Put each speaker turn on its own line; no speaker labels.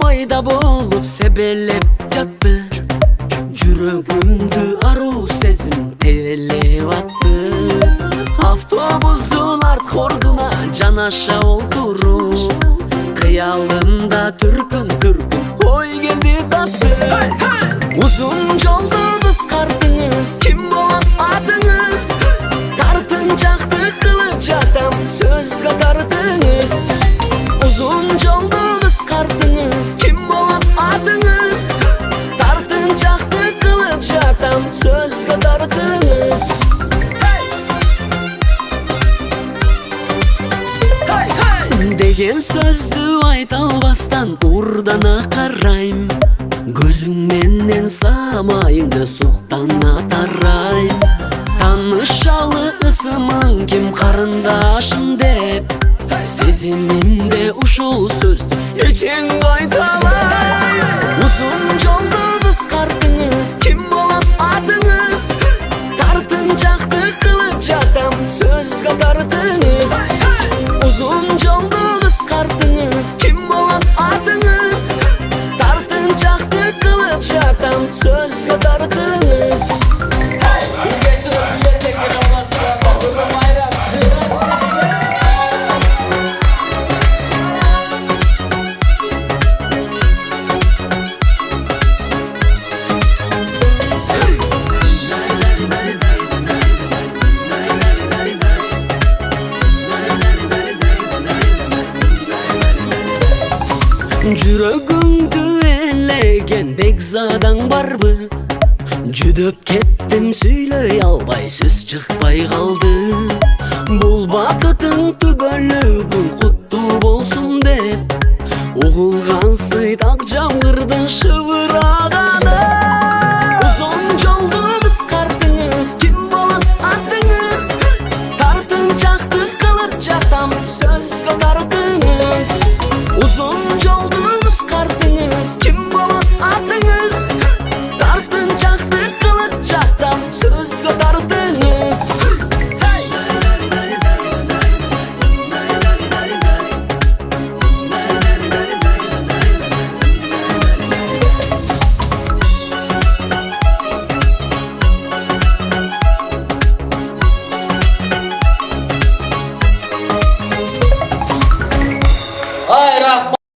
пайда болуп себелеп жатты жүрөгүмдү аруу сезим тебелеп атты автобустун арткы ордуна жанаша отуруп кыялымда түркүн түркүн ой келди катты узун жолду кыскартыңыз ким болот атыңыз тартынчакты кылып жатам сөзгө жатам сөзгө тартыңыз деген сөздү айта албастан урдана карайм көзүң менен самайыңды суктана тарайм таанышалы ысымың ким карындашым деп сезимимде ушул сөздү эчең кайталайм тартыңыз узун жолду кыскартыңыз ким болот атыңыз тартынчакты кылып жатам сөзгө тартыңыз жүрөгүңдү элеген бекзадаң барбы жүдөп кеттим сүйлөй албай сөз чыкпай калды бул бакытың түбөлүгүң куттуу болсун деп угулгансый так жамгырдын шыбыраганы